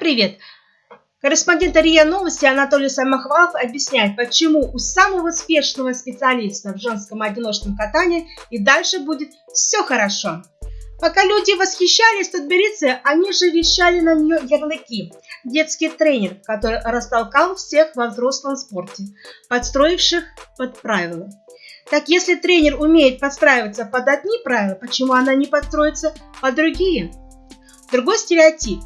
Привет! Корреспондент РИА Новости Анатолий Самохвалов объясняет, почему у самого успешного специалиста в женском одиночном катании и дальше будет все хорошо. Пока люди восхищались Тутберидзе, они же вещали на нее ярлыки. Детский тренер, который растолкал всех во взрослом спорте, подстроивших под правила. Так если тренер умеет подстраиваться под одни правила, почему она не подстроится под другие? Другой стереотип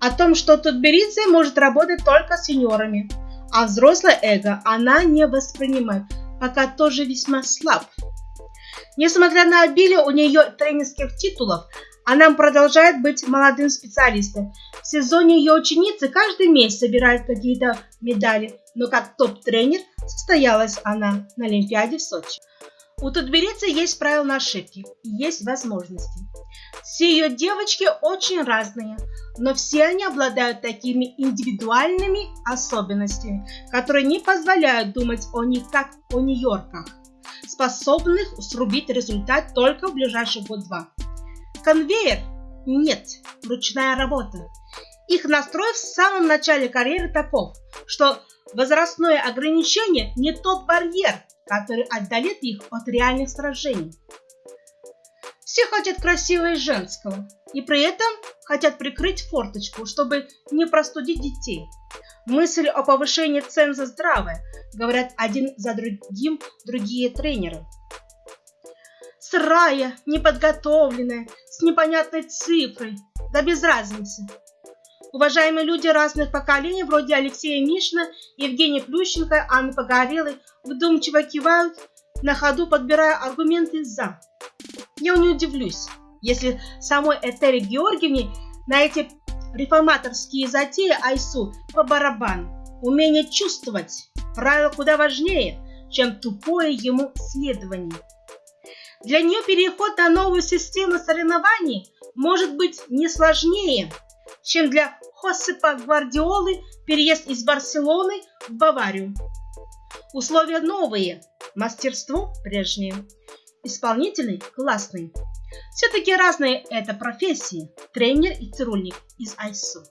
о том, что Тутберидзе может работать только с сеньорами, а взрослое эго она не воспринимает, пока тоже весьма слаб. Несмотря на обилие у нее тренерских титулов, она продолжает быть молодым специалистом. В сезоне ее ученицы каждый месяц собирают какие-то медали, но как топ-тренер состоялась она на Олимпиаде в Сочи. У Тутберидзе есть правила на ошибки и есть возможности. Все ее девочки очень разные, но все они обладают такими индивидуальными особенностями, которые не позволяют думать о них как о Нью-Йорках, способных срубить результат только в ближайший год-два. Конвейер? Нет, ручная работа. Их настрой в самом начале карьеры таков, что возрастное ограничение не тот барьер, который отдалит их от реальных сражений. Все хотят красивого и женского, и при этом хотят прикрыть форточку, чтобы не простудить детей. Мысль о повышении цен за здравое, говорят один за другим другие тренеры. Сырая, неподготовленная, с непонятной цифрой, да без разницы. Уважаемые люди разных поколений, вроде Алексея Мишина, Евгения Плющенко, Анны Погорелой, вдумчиво кивают, на ходу подбирая аргументы «за». Я не удивлюсь, если самой Этери Георгиевне на эти реформаторские затеи Айсу по барабану. Умение чувствовать правило куда важнее, чем тупое ему следование. Для нее переход на новую систему соревнований может быть не сложнее, чем для Хосепа Гвардиолы переезд из Барселоны в Баварию. Условия новые, мастерство прежнее. Исполнительный классный. Все-таки разные это профессии, тренер и цирульник из ISO.